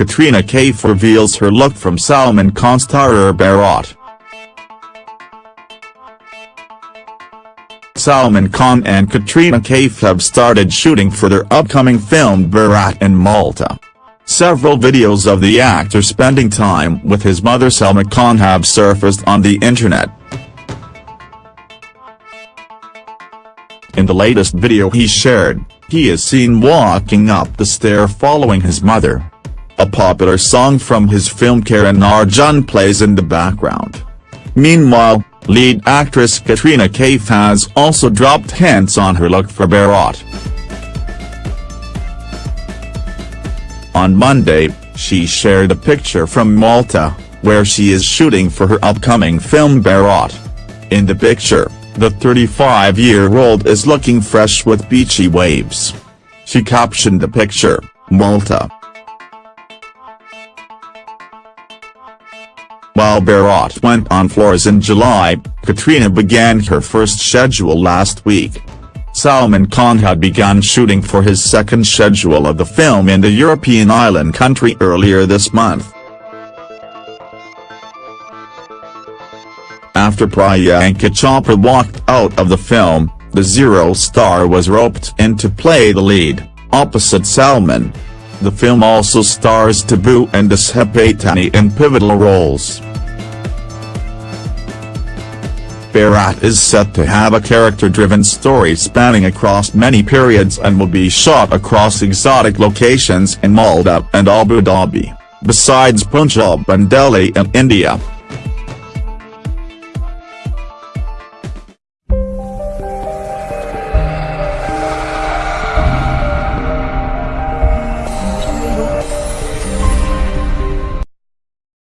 Katrina Kaif reveals her look from Salman Khan starrer Bharat. Salman Khan and Katrina Kaif have started shooting for their upcoming film Bharat in Malta. Several videos of the actor spending time with his mother Salma Khan have surfaced on the internet. In the latest video he shared, he is seen walking up the stair following his mother. A popular song from his film Karan Arjun plays in the background. Meanwhile, lead actress Katrina Kaif has also dropped hints on her look for Bharat. On Monday, she shared a picture from Malta, where she is shooting for her upcoming film Bharat. In the picture, the 35-year-old is looking fresh with beachy waves. She captioned the picture, Malta. While Bharat went on floors in July, Katrina began her first schedule last week. Salman Khan had begun shooting for his second schedule of the film in the European island country earlier this month. After Priyanka Chopra walked out of the film, the Zero star was roped in to play the lead, opposite Salman. The film also stars Tabu and Disha Patani in pivotal roles. Bharat is set to have a character-driven story spanning across many periods and will be shot across exotic locations in Malta and Abu Dhabi, besides Punjab and Delhi in India.